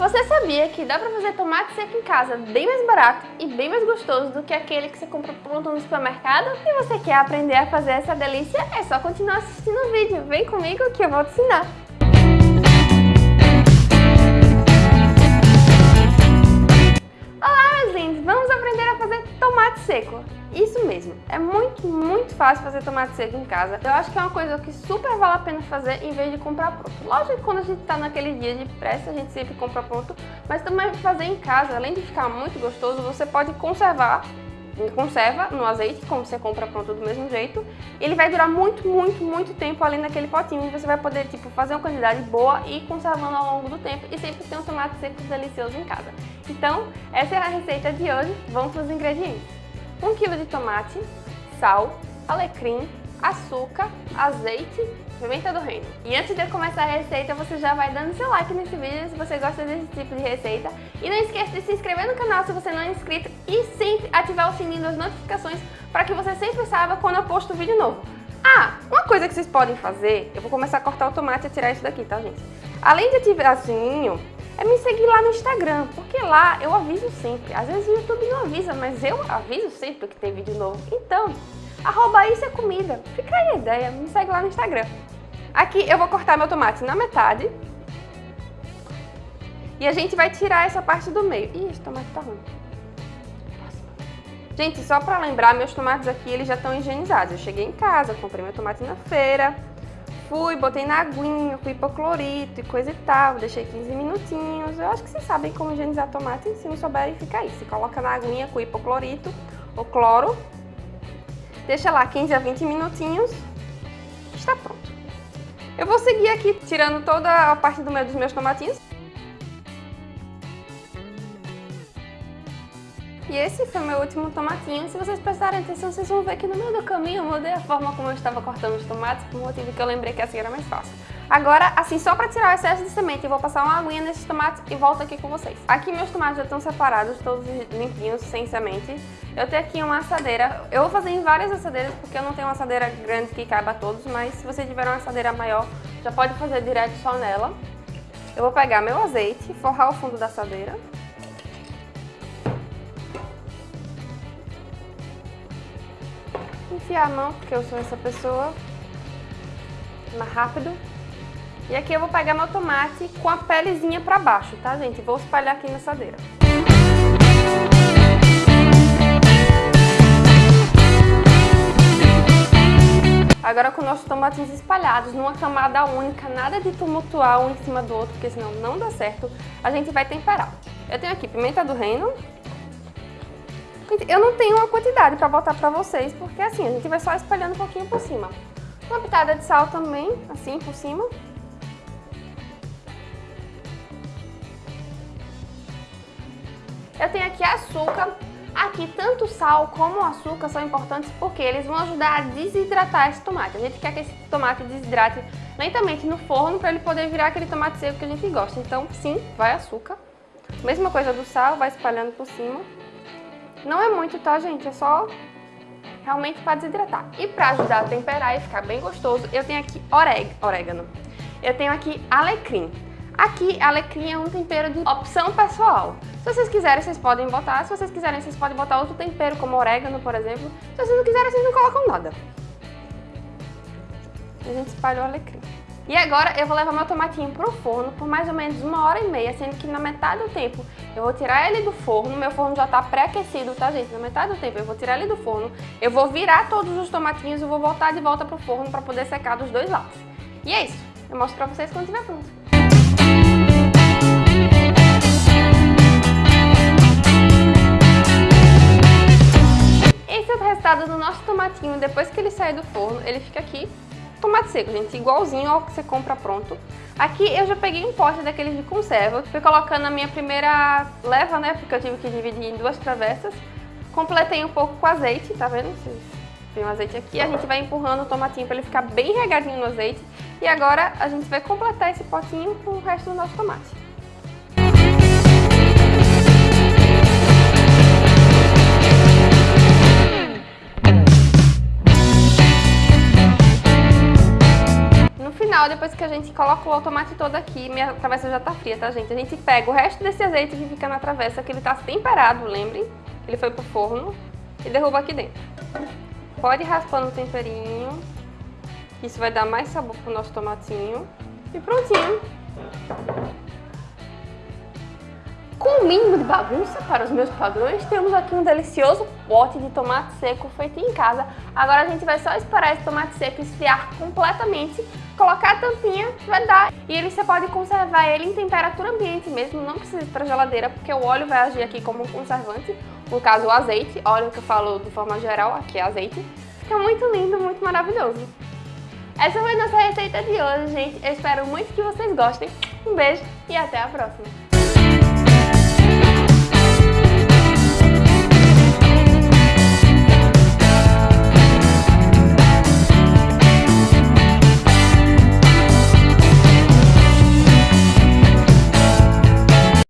Você sabia que dá pra fazer tomate seco em casa bem mais barato e bem mais gostoso do que aquele que você compra pronto no supermercado? E você quer aprender a fazer essa delícia? É só continuar assistindo o vídeo. Vem comigo que eu vou te ensinar. Olá, meus lindos! Vamos aprender a fazer tomate seco. Isso mesmo, é muito, muito fácil fazer tomate seco em casa. Eu acho que é uma coisa que super vale a pena fazer em vez de comprar pronto. Lógico que quando a gente tá naquele dia de pressa, a gente sempre compra pronto, mas também fazer em casa, além de ficar muito gostoso, você pode conservar conserva no azeite, como você compra pronto do mesmo jeito. Ele vai durar muito, muito, muito tempo ali naquele potinho e você vai poder tipo, fazer uma quantidade boa e ir conservando ao longo do tempo e sempre ter um tomate seco delicioso em casa. Então, essa é a receita de hoje. Vamos para os ingredientes. 1 kg de tomate, sal, alecrim, açúcar, azeite, pimenta do reino. E antes de eu começar a receita, você já vai dando seu like nesse vídeo se você gosta desse tipo de receita. E não esqueça de se inscrever no canal se você não é inscrito e sempre ativar o sininho das notificações para que você sempre saiba quando eu posto vídeo novo. Ah, uma coisa que vocês podem fazer, eu vou começar a cortar o tomate e tirar isso daqui, tá gente? Além de ativar o sininho, é me seguir lá no Instagram, porque lá eu aviso sempre. Às vezes o YouTube não avisa, mas eu aviso sempre que tem vídeo novo. Então, arroba isso é comida. Fica aí a ideia, me segue lá no Instagram. Aqui eu vou cortar meu tomate na metade. E a gente vai tirar essa parte do meio. Ih, esse tomate tá ruim. Gente, só pra lembrar, meus tomates aqui, eles já estão higienizados. Eu cheguei em casa, comprei meu tomate na feira, Fui, botei na aguinha com hipoclorito e coisa e tal, deixei 15 minutinhos. Eu acho que vocês sabem como higienizar tomate, se não souberem fica aí. Você coloca na aguinha com hipoclorito ou cloro, deixa lá 15 a 20 minutinhos, está pronto. Eu vou seguir aqui tirando toda a parte do meio dos meus tomatinhos. E esse foi meu último tomatinho. Se vocês prestarem atenção, vocês vão ver que no meio do caminho eu mudei a forma como eu estava cortando os tomates, por motivo que eu lembrei que assim era mais fácil. Agora, assim, só para tirar o excesso de semente, eu vou passar uma aguinha nesses tomates e volto aqui com vocês. Aqui meus tomates já estão separados, todos limpinhos, sem semente. Eu tenho aqui uma assadeira. Eu vou fazer em várias assadeiras, porque eu não tenho uma assadeira grande que caiba todos, mas se você tiver uma assadeira maior, já pode fazer direto só nela. Eu vou pegar meu azeite, forrar o fundo da assadeira. Enfiar a mão, porque eu sou essa pessoa, mais rápido. E aqui eu vou pegar meu tomate com a pelezinha pra baixo, tá, gente? Vou espalhar aqui na assadeira. Agora com nossos tomatinhos espalhados numa camada única, nada de tumultuar um em cima do outro, porque senão não dá certo, a gente vai temperar. Eu tenho aqui pimenta do reino, eu não tenho uma quantidade para botar para vocês, porque assim, a gente vai só espalhando um pouquinho por cima. Uma pitada de sal também, assim, por cima. Eu tenho aqui açúcar. Aqui, tanto sal como açúcar são importantes porque eles vão ajudar a desidratar esse tomate. A gente quer que esse tomate desidrate lentamente no forno para ele poder virar aquele tomate seco que a gente gosta. Então, sim, vai açúcar. Mesma coisa do sal, vai espalhando por cima. Não é muito, tá, gente? É só realmente para desidratar. E para ajudar a temperar e ficar bem gostoso, eu tenho aqui orégano. Eu tenho aqui alecrim. Aqui, alecrim é um tempero de opção pessoal. Se vocês quiserem, vocês podem botar. Se vocês quiserem, vocês podem botar outro tempero, como orégano, por exemplo. Se vocês não quiserem, vocês não colocam nada. A gente espalhou o alecrim. E agora eu vou levar meu tomatinho pro forno por mais ou menos uma hora e meia, sendo que na metade do tempo eu vou tirar ele do forno, meu forno já tá pré-aquecido, tá gente? Na metade do tempo eu vou tirar ele do forno, eu vou virar todos os tomatinhos e vou voltar de volta pro forno para poder secar dos dois lados. E é isso, eu mostro pra vocês quando estiver pronto. Esse é o resultado do nosso tomatinho depois que ele sai do forno, ele fica aqui tomate seco, gente, igualzinho ao que você compra pronto. Aqui eu já peguei um pote daqueles de conserva, fui colocando a minha primeira leva, né, porque eu tive que dividir em duas travessas. Completei um pouco com azeite, tá vendo? Tem um azeite aqui, a gente vai empurrando o tomatinho para ele ficar bem regadinho no azeite. E agora a gente vai completar esse potinho com o resto do nosso tomate. Depois que a gente coloca o tomate todo aqui, minha travessa já tá fria, tá, gente? A gente pega o resto desse azeite que fica na travessa, que ele tá temperado, lembre? Ele foi pro forno e derruba aqui dentro. Pode ir raspando o temperinho, isso vai dar mais sabor pro nosso tomatinho. E prontinho! Com o mínimo de bagunça para os meus padrões, temos aqui um delicioso pote de tomate seco feito em casa. Agora a gente vai só esperar esse tomate seco esfriar completamente, colocar a tampinha, vedar e ele você pode conservar ele em temperatura ambiente mesmo, não precisa ir para geladeira, porque o óleo vai agir aqui como um conservante, no caso o azeite, óleo que eu falo de forma geral, aqui é azeite. Fica muito lindo, muito maravilhoso. Essa foi nossa receita de hoje, gente. Eu espero muito que vocês gostem. Um beijo e até a próxima!